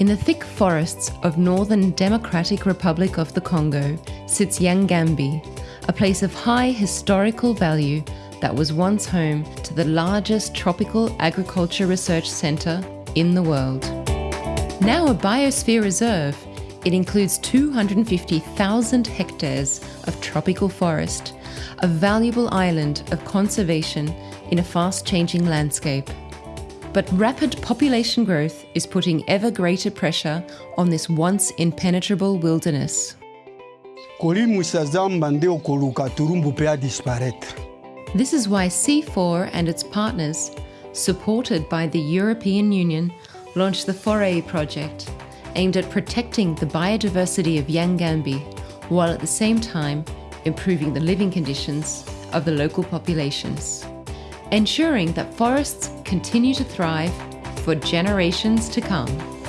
In the thick forests of northern Democratic Republic of the Congo sits Yangambi, a place of high historical value that was once home to the largest tropical agriculture research centre in the world. Now a biosphere reserve, it includes 250,000 hectares of tropical forest, a valuable island of conservation in a fast changing landscape. But rapid population growth is putting ever greater pressure on this once impenetrable wilderness. This is why CIFOR and its partners, supported by the European Union, launched the FORETS project, aimed at protecting the biodiversity of Yangambi, while at the same time improving the living conditions of the local populations, ensuring that forests continue to thrive for generations to come.